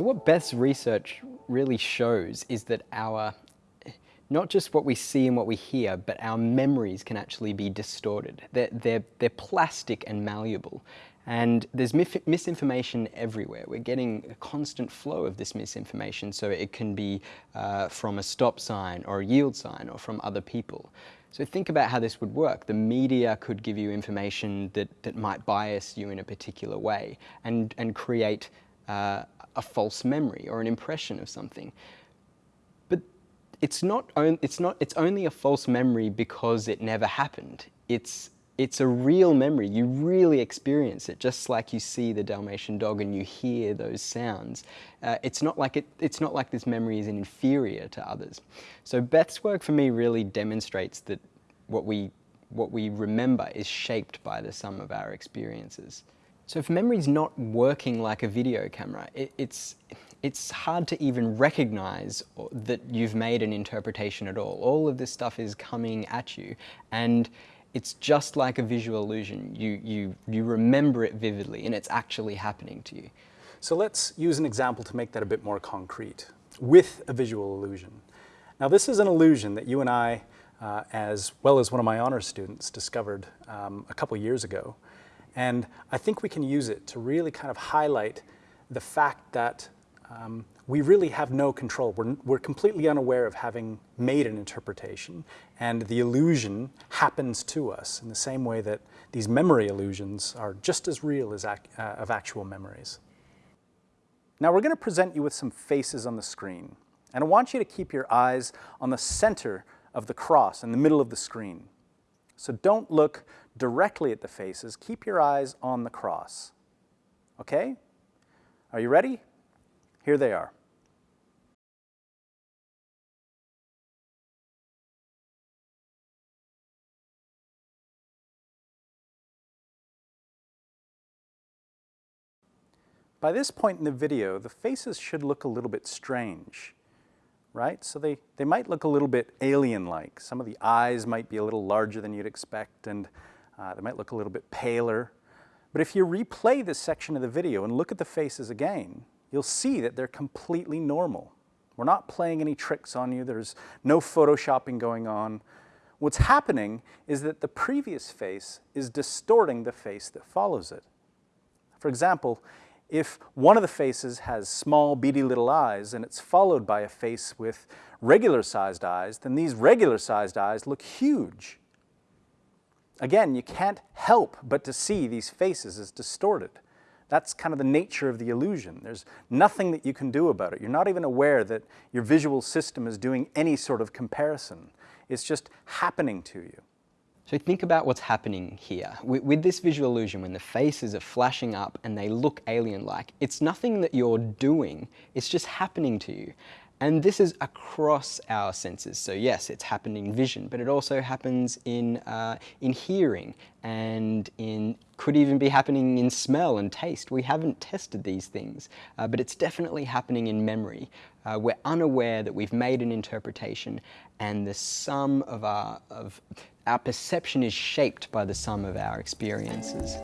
So what Beth's research really shows is that our, not just what we see and what we hear, but our memories can actually be distorted. They're, they're, they're plastic and malleable. And there's misinformation everywhere. We're getting a constant flow of this misinformation. So it can be uh, from a stop sign or a yield sign or from other people. So think about how this would work. The media could give you information that, that might bias you in a particular way and, and create uh, a false memory or an impression of something. But it's not, it's not, it's only a false memory because it never happened. It's it's a real memory. You really experience it, just like you see the Dalmatian dog and you hear those sounds. Uh, it's, not like it, it's not like this memory is inferior to others. So Beth's work for me really demonstrates that what we, what we remember is shaped by the sum of our experiences. So if memory's not working like a video camera, it, it's, it's hard to even recognize that you've made an interpretation at all. All of this stuff is coming at you and it's just like a visual illusion. You, you, you remember it vividly and it's actually happening to you. So let's use an example to make that a bit more concrete with a visual illusion. Now this is an illusion that you and I, uh, as well as one of my honors students, discovered um, a couple years ago. And I think we can use it to really kind of highlight the fact that um, we really have no control. We're, we're completely unaware of having made an interpretation and the illusion happens to us in the same way that these memory illusions are just as real as ac uh, of actual memories. Now we're going to present you with some faces on the screen and I want you to keep your eyes on the center of the cross in the middle of the screen. So don't look directly at the faces, keep your eyes on the cross. Okay? Are you ready? Here they are. By this point in the video, the faces should look a little bit strange, right? So they, they might look a little bit alien-like. Some of the eyes might be a little larger than you'd expect, and uh, they might look a little bit paler. But if you replay this section of the video and look at the faces again, you'll see that they're completely normal. We're not playing any tricks on you. There's no photoshopping going on. What's happening is that the previous face is distorting the face that follows it. For example, if one of the faces has small beady little eyes and it's followed by a face with regular sized eyes, then these regular sized eyes look huge. Again, you can't help but to see these faces as distorted. That's kind of the nature of the illusion. There's nothing that you can do about it. You're not even aware that your visual system is doing any sort of comparison. It's just happening to you. So think about what's happening here. With, with, this visual illusion, when the faces are flashing up and they look alien-like, it's nothing that you're doing, it's just happening to you. And this is across our senses. So yes, it's happening in vision, but it also happens in, uh, in hearing and in, could even be happening in smell and taste. We haven't tested these things, uh, but it's definitely happening in memory. Uh, we're unaware that we've made an interpretation and the sum of our, of our perception is shaped by the sum of our experiences.